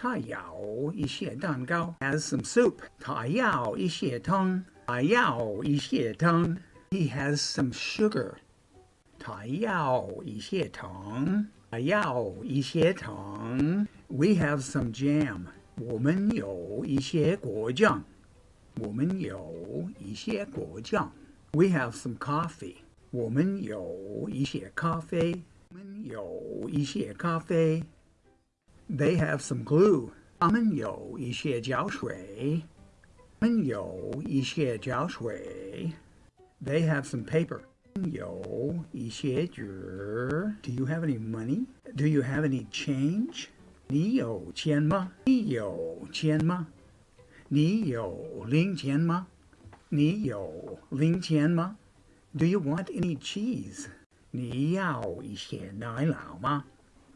他要一些蛋糕。Has some soup. 他要一些汤。他要一些汤。He has some sugar. 他要一些糖。他要一些糖。We have some jam. 我们有一些果酱。我们有一些果酱。We have some coffee. 我们有一些咖啡。我们有一些咖啡。they have some glue. 他们有一些胶水。他们有一些胶水。They have some paper. 有一些纸。Do you have any money? Do you have any change? 你有钱吗？你有钱吗？你有零钱吗？你有零钱吗？Do you want any cheese? 你要一些奶酪吗？